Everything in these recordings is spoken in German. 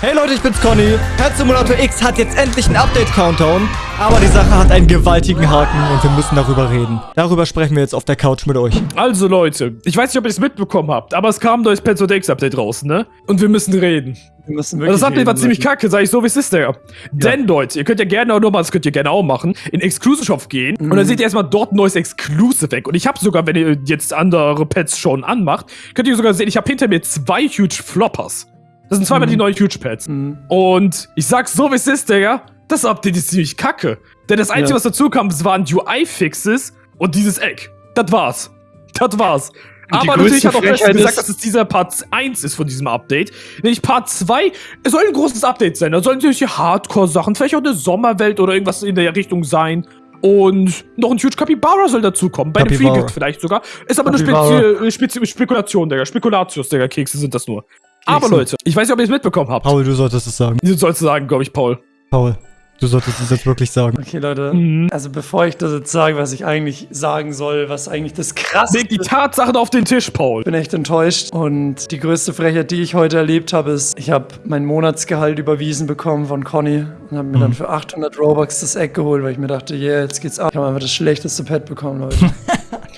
Hey Leute, ich bin's Conny. Pet Simulator X hat jetzt endlich einen Update-Countdown. Aber die Sache hat einen gewaltigen Haken und wir müssen darüber reden. Darüber sprechen wir jetzt auf der Couch mit euch. Also Leute, ich weiß nicht, ob ihr es mitbekommen habt, aber es kam ein neues Pet X Update raus, ne? Und wir müssen reden. Wir müssen Und wirklich das Update war reden, ziemlich Leute. kacke, sag ich so, wie es ist, Digga. Denn, Leute, ihr könnt ja gerne auch nochmal, das könnt ihr gerne auch machen, in Exclusive Shop gehen und dann seht ihr erstmal dort ein neues Exclusive weg. Und ich habe sogar, wenn ihr jetzt andere Pets schon anmacht, könnt ihr sogar sehen, ich habe hinter mir zwei Huge Floppers. Das sind zweimal die neuen Huge Pets. Mhm. Und ich sag's so, wie es ist, Digga. Das Update ist ziemlich kacke. Denn das Einzige, Ja. was dazu kam, waren UI-Fixes und dieses Eck. Das war's. Das war's. Aber natürlich hat auch Frechheit gesagt, dass es dieser Part 1 ist von diesem Update. Nämlich Part 2, es soll ein großes Update sein. Da sollen solche Hardcore-Sachen, vielleicht auch eine Sommerwelt oder irgendwas in der Richtung sein. Und noch ein Huge Capybara soll dazukommen. Bei Capybara. Free Gift vielleicht sogar. Ist aber Capybara. Spezi Spezi Spekulation, Digga. Spekulatius, Digga. Kekse sind das nur. Aber. Leute, ich weiß nicht, ob ihr es mitbekommen habt. Paul, du solltest es sagen. Du sollst sagen, glaube ich, Paul. Paul, du solltest es jetzt wirklich sagen. Okay, Leute. Mhm. Also bevor ich das jetzt sage, was ich eigentlich sagen soll, was eigentlich das krasse Leg die Tatsachen auf den Tisch, Paul. Ich bin echt enttäuscht. Und die größte Frechheit, die ich heute erlebt habe, ist, ich habe mein Monatsgehalt überwiesen bekommen von Conny und habe mir dann für 800 Robux das Eck geholt, weil ich mir dachte, yeah, jetzt geht's ab. Ich habe einfach das schlechteste Pad bekommen, Leute.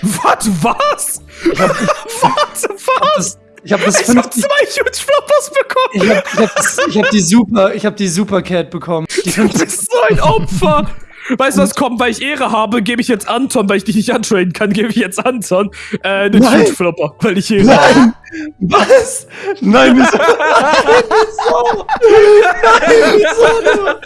Was? Was? Was? Was? Ich habe das Ich hab 50 zwei Huge Floppers bekommen. Ich habe ich hab, das- ich hab die Super, ich habe die Supercat bekommen. Die Du 50 bist so ein Opfer. Weißt du, was kommt? Weil ich Ehre habe, gebe ich jetzt Anton, weil ich dich nicht antraden kann, gebe ich jetzt Anton äh, den. Huge Flopper, weil ich Ehre habe. Nein! Was? Nein, wieso? Nein, wieso? Nein, wieso?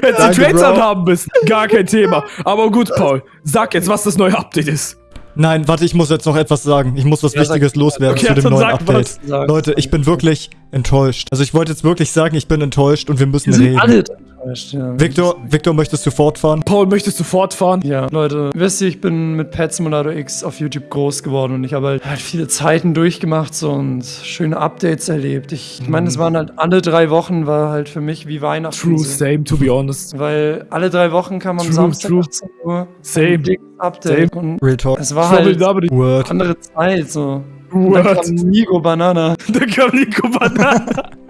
Hättest du Trades anhaben müssen. Gar kein Thema. Aber gut, Paul, sag jetzt, was das neue Update ist. Nein, warte, ich muss jetzt noch etwas sagen. Ich muss was Ja, sag- Wichtiges loswerden Okay, zu dem neuen sag Update. Leute, ich bin wirklich enttäuscht. Also ich wollte jetzt wirklich sagen, ich bin enttäuscht und wir müssen Wir sind reden. alle enttäuscht, ja. Victor, Victor, möchtest du fortfahren? Paul, möchtest du fortfahren? Ja, Leute, wisst ihr, ich bin mit Pet Simulator X auf YouTube groß geworden und ich habe halt, halt viele Zeiten durchgemacht so und schöne Updates erlebt. Ich, ich meine, es waren halt alle drei Wochen, war halt für mich wie Weihnachten. True, so. same, to be honest. Weil alle drei Wochen kam am True, Samstag true. 18 Uhr Same. Update und Real Talk. es war halt Word. andere Zeit so. Und dann Word. kam Nigo Banana. Da kam Nico Banana.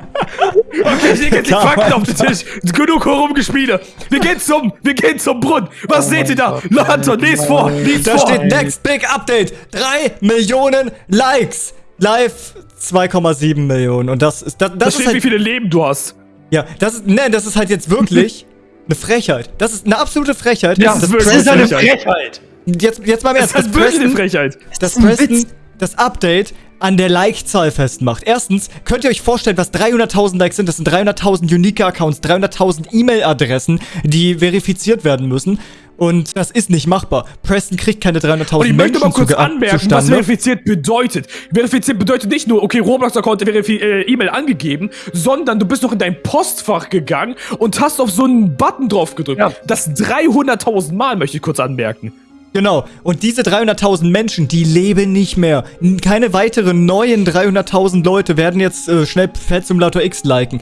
Okay, ich leg jetzt die Fakten auf den Tisch. Genug herumgespiele. Wir gehen zum, wir gehen zum Brunnen. Was Oh seht ihr da? Na, Anton, lies vor, lies Da vor. steht Next Big Update. 3 Millionen Likes. Live 2,7 Millionen. Und das ist, das, Da das ist steht, wie halt, viele Leben du hast. ja, das ist, nein, das ist halt jetzt wirklich eine Frechheit. Das ist eine absolute Frechheit. Ja, das das ist Das wirklich ist eine Frechheit. Jetzt, jetzt mal im Das Ernst. ist wirklich eine Frechheit. dass ein Preston Witz. Das Update an der Like-Zahl festmacht. Erstens, könnt ihr euch vorstellen, was 300.000 Likes sind? Das sind 300.000 Unique-Accounts, 300.000 E-Mail-Adressen, die verifiziert werden müssen. Und das ist nicht machbar. Preston kriegt keine 300.000 Und ich möchte Menschen mal kurz anmerken, was zustande. verifiziert bedeutet. Verifiziert bedeutet nicht nur, okay, Roblox-Account äh, E-Mail angegeben, sondern du bist noch in dein Postfach gegangen und hast auf so einen Button drauf gedrückt. Ja. Das 300.000 Mal, möchte ich kurz anmerken. Genau. Und diese 300.000 Menschen, die leben nicht mehr. Keine weiteren neuen 300.000 Leute werden jetzt äh, schnell Pet Simulator X liken.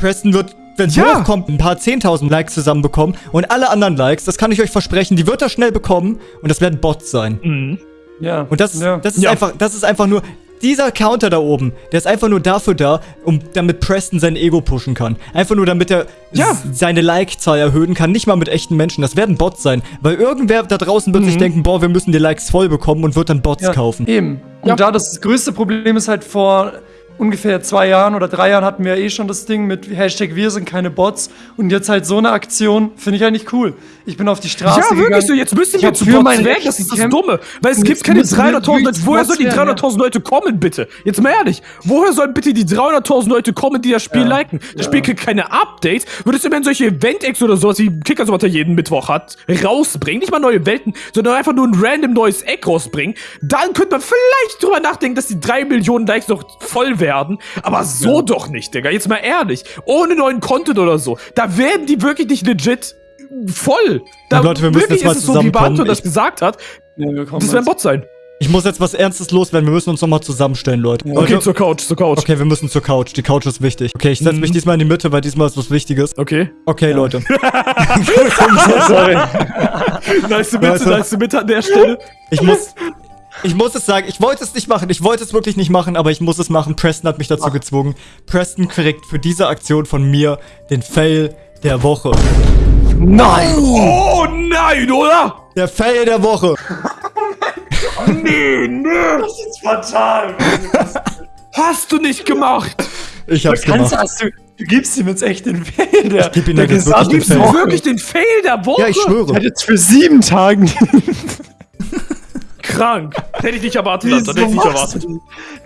Preston wird, wenn es Ja. hochkommt, ein paar 10.000 Likes zusammenbekommen. Und alle anderen Likes, das kann ich euch versprechen, die wird er schnell bekommen. Und das werden Bots sein. Mhm. Ja. Und das, ja. das, ist Ja. einfach, das ist einfach nur... Dieser Counter da oben, der ist einfach nur dafür da, um damit Preston sein Ego pushen kann. Einfach nur damit er Ja. seine Like-Zahl erhöhen kann. Nicht mal mit echten Menschen. Das werden Bots sein. Weil irgendwer da draußen wird sich denken, boah, wir müssen die Likes voll bekommen und wird dann Bots Ja, kaufen. Eben. Und Ja. da das größte Problem ist halt vor ungefähr zwei Jahren oder drei Jahren hatten wir eh schon das Ding mit Hashtag wir sind keine Bots und jetzt halt so eine Aktion finde ich eigentlich cool. Ich bin auf die Straße Ja, gegangen. wirklich so. Jetzt müssen Ich wir zu Bots mein weg. Das ist das. Dumme. Weil es gibt keine müssen wir 300.000 Leute. Woher sollen die werden, ja. 300.000 Leute kommen, bitte? Jetzt mal ehrlich. Woher sollen bitte die 300.000 Leute kommen, die das Spiel Ja. liken? Das Spiel kriegt keine Updates. Würde es immerhin solche Event-Eggs oder sowas, wie Kicker sowas jeden Mittwoch hat, rausbringen. Nicht mal neue Welten, sondern einfach nur ein random neues Egg rausbringen. Dann könnte man vielleicht drüber nachdenken, dass die 3 Millionen Likes noch voll werden. Aber so doch nicht, Digga. Jetzt mal ehrlich. Ohne neuen Content oder so. Da werden die wirklich nicht legit voll. Da Leute, wir müssen wirklich jetzt mal ist es so, wie. Banto das gesagt hat. Ja, Das werden jetzt. Bots sein. Ich muss jetzt was Ernstes loswerden. Wir müssen uns nochmal zusammenstellen, Leute. Ja. Okay, zur Couch, zur Couch. okay, wir müssen zur Couch. Die Couch ist wichtig. Okay, ich setze Mhm. mich diesmal in die Mitte, weil diesmal ist was Wichtiges. Okay. Okay, Leute. Sorry. Nice Mitte, nice Mitte an der Stelle. Ich muss, Ich muss es sagen, ich wollte es nicht machen, ich wollte es wirklich nicht machen, aber ich muss es machen. Preston hat mich dazu gezwungen. Preston kriegt für diese Aktion von mir den Fail der Woche. Nein! Oh nein, oder? Der Fail der Woche. Nee, nee. Das ist fatal. Hast du nicht gemacht. Ich hab's Kannst, gemacht. hast du, du gibst ihm jetzt echt den Fail. Der, geb ihm der jetzt wirklich den Gibst Fail. wirklich den Fail der Woche? Ja, ich Der schwöre. hat jetzt für sieben Tagen. Krank. Hätte ich nicht erwartet, Wieso Alter. Hätte ich nicht machst erwartet. du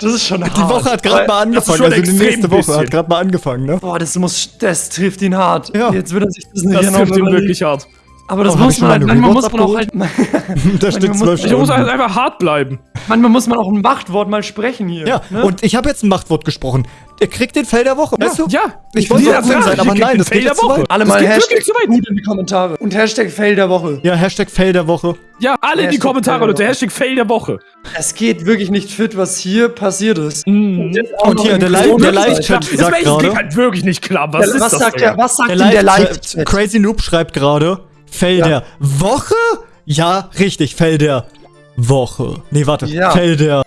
das? Ist schon Die Woche hat gerade mal angefangen, also die nächste Woche bisschen. hat gerade mal angefangen, ne? Boah, das muss, das trifft ihn hart. Ja. Jetzt wird er sich das nicht Das trifft ihn wirklich hart. Aber das Oh, muss man halt, manchmal muss man auch halt, Da steht muss- zwölf Ich muss Stunden. halt einfach hart bleiben. Manchmal muss man auch ein Machtwort mal sprechen hier. Ja, ne? und ich habe jetzt ein Machtwort gesprochen. Der kriegt den Fail der Woche, weißt du? Ja. Ich wollte Ja, so cool ja, sein, aber nein, das Fail geht der Woche. weit. alle Das mal Hashtag wirklich zu weit. gut in die Kommentare. Und Hashtag Fail der Woche. Ja, Hashtag Fail der Woche. Ja, alle in die Hashtag Kommentare, Leute. Woche. Hashtag Fail der Woche. Es geht wirklich nicht fit, was hier passiert ist. Mhm. Und noch hier, in der Corona- Live- Das sagt gerade- geht halt wirklich nicht klar. Was Der, ist was, das sagt der, was sagt Der denn der Live- Live-Chat? Crazy Noob schreibt gerade, Fail Ja. der Woche? Ja, richtig, Fail der Woche. Nee, warte, Ja. Fail der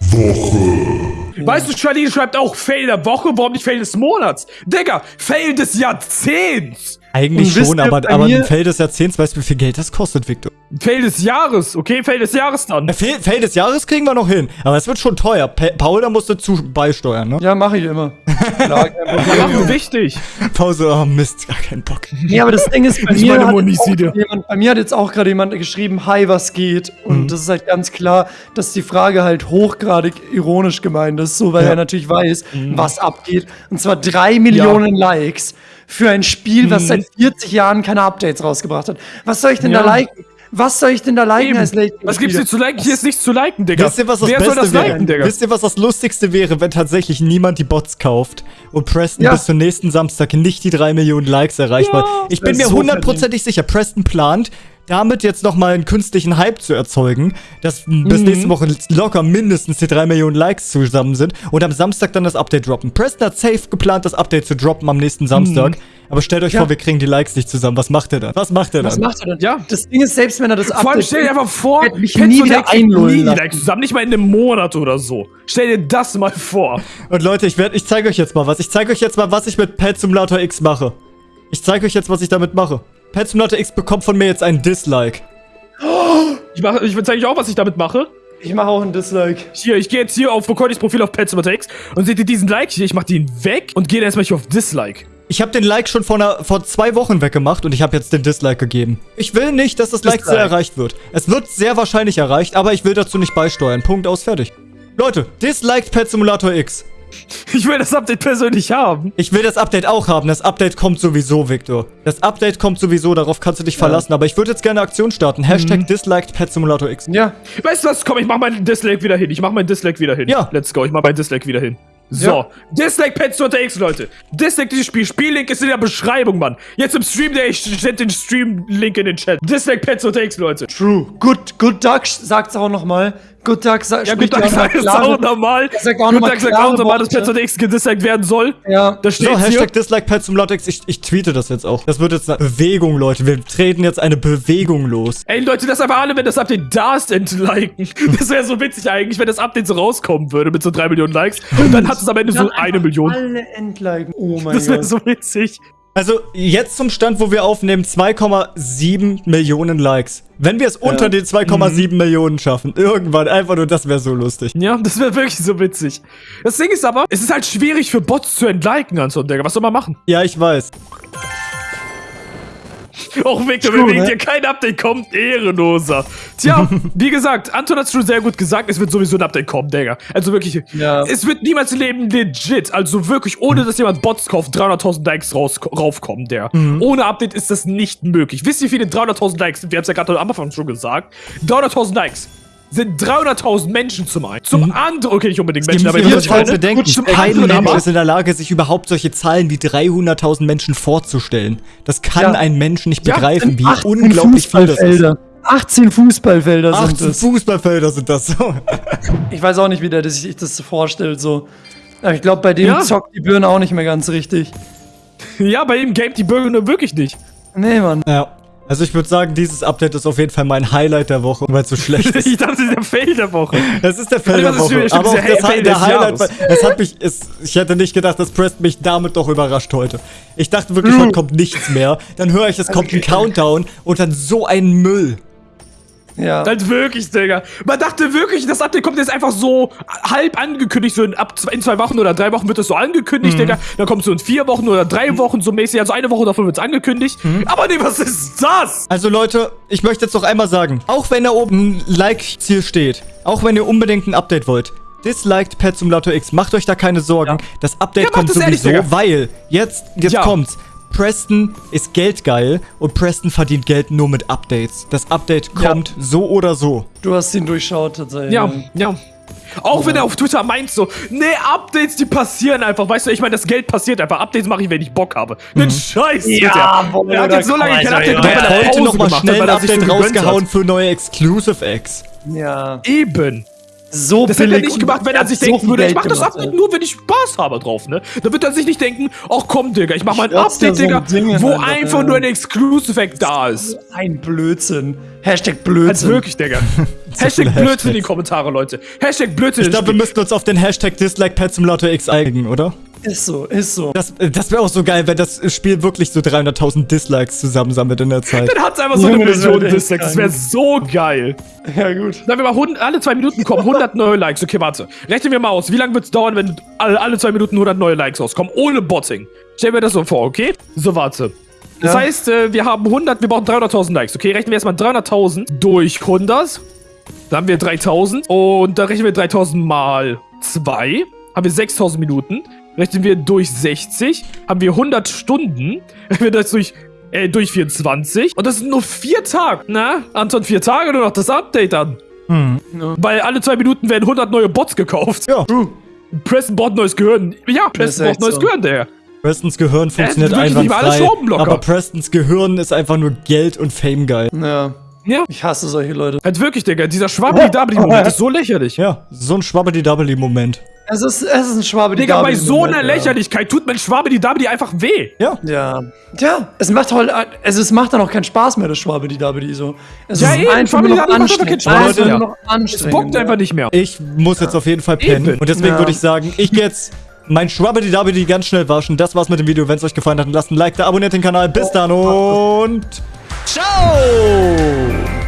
Weißt du, Charlene schreibt auch Fail der Woche, warum nicht Fail des Monats? Digga, Fail des Jahrzehnts. Eigentlich schon, aber, aber ein Fail des Jahrzehnts, weißt du, wie viel Geld das kostet, Victor? Fail des Jahres, okay? Fail des Jahres dann. Äh, Fail, Fail des Jahres kriegen wir noch hin, aber es wird schon teuer. Pa Paul, da musst du zu beisteuern, ne? Ja, mache ich immer. Klar, kein wichtig. Pause, oh Mist, gar keinen Bock. Nee, aber das Ding ist, bei mir, meine hat jemand, bei mir hat jetzt auch gerade jemand geschrieben, hi, was geht? Und Mhm. das ist halt ganz klar, dass die Frage halt hochgradig ironisch gemeint ist, so weil Ja. er natürlich weiß, Mhm. was abgeht. Und zwar drei Millionen Likes für ein Spiel, was Mhm. seit 40 Jahren keine Updates rausgebracht hat. Was soll ich denn Ja. da liken? Was soll ich denn da liken Eben. als Late Was gibt's hier zu liken? Hier ist nichts zu liken, Digga. Wisst ihr, was das Wer Beste soll das wäre? liken, Digga? Wisst ihr, was das Lustigste wäre, wenn tatsächlich niemand die Bots kauft und Preston Ja. bis zum nächsten Samstag nicht die 3 Millionen Likes erreicht? Ja. weil ich Das bin mir hundertprozentig sicher, Preston plant, damit jetzt nochmal einen künstlichen Hype zu erzeugen, dass Mhm. bis nächste Woche locker mindestens die 3 Millionen Likes zusammen sind und am Samstag dann das Update droppen. Preston hat safe geplant, das Update zu droppen am nächsten Samstag. Aber stellt euch Ja. vor, wir kriegen die Likes nicht zusammen. Was macht er dann? Was macht er Was dann? macht er denn? Ja. Das Ding ist, selbst wenn er das Vor allem stell dir einfach vor, mich nie wieder einlullen nie. Likes zusammen, nicht mal in einem Monat oder so. Stell dir das mal vor. Und Leute, ich werde, ich zeige euch jetzt mal was. Ich zeige euch jetzt mal, was ich mit Pet Simulator X mache. Ich zeige euch jetzt, was ich damit mache. Pet Simulator X bekommt von mir jetzt einen Dislike. Ich, mach, ich zeige euch auch, was ich damit mache. Ich mache auch ein Dislike. Hier, ich gehe jetzt hier auf Recordys Profil auf Pets X und seht ihr diesen Like hier? Ich mach den weg und gehe erstmal hier auf Dislike. Ich habe den Like schon vor, einer, vor zwei Wochen weggemacht und ich habe jetzt den Dislike gegeben. Ich will nicht, dass das Like-Ziel Dislike. erreicht wird. Es wird sehr wahrscheinlich erreicht, aber ich will dazu nicht beisteuern. Punkt aus, fertig. Leute, disliked Pet Simulator X. Ich will das Update persönlich haben. Ich will das Update auch haben. Das Update kommt sowieso, Victor. Das Update kommt sowieso, darauf kannst du dich verlassen. Aber ich würde jetzt gerne eine Aktion starten. Hashtag disliked Pet Simulator X. Ja, Weißt du was? Komm, ich mach meinen Dislike wieder hin. Ich mach meinen Dislike wieder hin. Ja. Let's go. Ich mach meinen Dislike wieder hin. So, Ja. Dislike Pets unter X, Leute. Dislike dieses Spiel. Spiellink ist in der Beschreibung, Mann. Jetzt im Stream, der ich sende den Stream-Link in den Chat. Dislike Pets unter X, Leute. true. Good, good Duck sagt's auch nochmal. Good Duck sagt, Ja, gut, Tag sagt es auch. Er nochmal Tag sagt klare auch nochmal, dass. Pets unter X gedisliked werden soll. Ja. Da steht So, hier. Hashtag Dislike Pet Simulator X. Ich, ich tweete das jetzt auch. Das wird jetzt eine Bewegung, Leute. Wir treten jetzt eine Bewegung los. Ey, Leute, das einfach alle, wenn das Update da ist, entliken. Das wäre so witzig eigentlich, wenn das Update so rauskommen würde mit so 3 Millionen Likes. Und dann hat es am Ende so eine Million. Alle entliken. Oh mein Das wäre Gott. so witzig. Also, jetzt zum Stand, wo wir aufnehmen, 2,7 Millionen Likes. Wenn wir es unter den 2,7 Millionen schaffen, irgendwann, einfach nur, das wäre so lustig. Ja, das wäre wirklich so witzig. Das Ding ist aber, es ist halt schwierig für Bots zu entliken, Anton, Digga. Was soll man machen? Ja, ich weiß. Auch Victor, True, wegen ne? dir kein Update kommt, ehrenloser. Tja, wie gesagt, Anton hat schon sehr gut gesagt, es wird sowieso ein Update kommen, Digga. Also wirklich, Ja. es wird niemals im Leben legit, also wirklich, ohne dass jemand Bots kauft, 300.000 Likes raus, raufkommen, Digga. Ohne Update ist das nicht möglich. Wisst ihr, wie viele 300.000 Likes sind? Wir haben es ja gerade am Anfang schon gesagt. 300.000 Likes sind 300.000 Menschen zum einen. Zum anderen, okay, nicht unbedingt Menschen, aber ihr halt bedenken, Zum kein Mensch aber- ist in der Lage, sich überhaupt solche Zahlen wie 300.000 Menschen vorzustellen. Das kann Ja. ein Mensch nicht Ja, begreifen, wie 18 unglaublich viel das ist. Fußballfelder. 18 Fußballfelder sind 18 es. Fußballfelder sind das so. Ich weiß auch nicht, wie der sich das so vorstellt. So. Aber ich glaube, bei dem Ja. zockt die Birne auch nicht mehr ganz richtig. Ja, bei ihm gamet die Bürger nur wirklich nicht. Nee, Mann. Ja. Also ich würde sagen, dieses Update ist auf jeden Fall mein Highlight der Woche, weil es so schlecht ist. ich dachte, das ist der Fail der Woche. Das ist der Fail der Das ist Woche. stimmt, Aber auch das, Fail der Highlight, war- es hat mich, es, ich hätte nicht gedacht, dass Preston mich damit doch überrascht heute. Ich dachte wirklich, heute kommt nichts mehr. Dann höre ich, es kommt ein Countdown und dann so ein Müll. Ja. Halt wirklich, Digga. Man dachte wirklich, das Update kommt jetzt einfach so halb angekündigt, so in, ab zwei, in zwei Wochen oder drei Wochen wird es so angekündigt, Digga. Dann kommt es so in vier Wochen oder drei Wochen so mäßig, also eine Woche davon wird es angekündigt. Aber nee, was ist das? Also Leute, ich möchte jetzt noch einmal sagen, auch wenn da oben ein Like-Ziel steht, auch wenn ihr unbedingt ein Update wollt, disliked Pet Simulator X, macht euch da keine Sorgen. Das Update Ja, kommt es ehrlich, sowieso, Digga. weil jetzt, jetzt Ja. kommt's. Preston ist geldgeil und Preston verdient Geld nur mit Updates. Das Update Ja. kommt so oder so. Du hast ihn durchschaut tatsächlich. Ja, ja. Auch wenn er auf Twitter meint so, nee, Updates, die passieren einfach. Weißt du, ich meine, das Geld passiert einfach. Updates mache ich, wenn ich Bock habe. Den Scheiß Ja, er. boah, Er hat jetzt so lange kein Update ja, gemacht, ja, weil Er er hat heute Pause noch mal gemacht hat, schnell ein weil er sich Update rausgehauen hat. für neue Exclusive Eggs. Ja. Eben. So Das hätte er billig nicht gemacht, wenn er sich so denken würde, ich mach das Update nur, wenn ich Spaß habe drauf, ne? Da wird er sich nicht denken, ach komm, Digga, ich mach mal ein Update, so Digga, ein Ding wo einfach, einfach ja. nur ein Exclusive-Act da ist. Ein Blödsinn. Hashtag Blödsinn. wirklich, Digga. Hashtag Blödsinn in die Hashtags. Kommentare, Leute. Hashtag Blödsinn Ich glaube, wir Spiel. müssten uns auf den Hashtag Dislike Pet Simulator X einigen, oder? Ist so, ist so. Das, äh, das wäre auch so geil, wenn das Spiel wirklich so 300.000 Dislikes zusammensammelt in der Zeit. Dann hat's einfach so eine Million Dislikes. Das wäre so geil. Ja, gut. Sagen wir mal, 100, alle zwei Minuten kommen 100 neue Likes. Okay, warte. Rechnen wir mal aus. Wie lange wird's dauern, wenn alle, alle zwei Minuten 100 neue Likes rauskommen? Ohne Botting. Stell mir das so vor, okay? So, warte. Das Ja. heißt, äh, wir haben 100, wir brauchen 300.000 Likes. Okay, rechnen wir erstmal 300.000 durch 100. Dann haben wir 3.000. Und dann rechnen wir 3.000 mal 2. Haben wir 6.000 Minuten. Rechnen wir durch 60. Haben wir 100 Stunden. Rechnen wir das durch, äh, durch 24. Und das sind nur 4 Tage. Na, Anton, 4 Tage nur noch das Update an. Weil alle zwei Minuten werden 100 neue Bots gekauft. Ja. Preston braucht neues Gehirn. Ja, Preston braucht neues so. Gehirn, der. Prestons Gehirn funktioniert mal alle einwandfrei, aber Prestons Gehirn ist einfach nur Geld und Fame geil. Ja. Ja. Ich hasse solche Leute. Halt wirklich, Digga. Dieser Schwabbeli-Dabbeli-Moment ist so lächerlich. Ja, so ein Schwabbeli-Dabbeli-Moment. Es ist, es ist ein Schwabe, die Digga, bei so einer ja. Lächerlichkeit tut mein Schwabbeli-Dabbeli einfach weh. Ja. Ja. Ja, es macht halt, also es macht dann auch keinen Spaß mehr, das Schwabe, die Dabedi so. Es Ja, ist eben, einfach nur noch Schwabbeli-Dabbeli macht einfach keinen anstrengend. Spaß mehr. nur noch Es anstrengend. bockt einfach nicht mehr. Ich muss jetzt auf jeden Fall pennen. Eben. Und deswegen Ja. würde ich sagen, ich gehe jetzt mein Schwabbeli-Dabbeli ganz schnell waschen. Das war's mit dem Video. Wenn es euch gefallen hat, dann lasst ein Like da, abonniert den Kanal. Bis dann und ciao!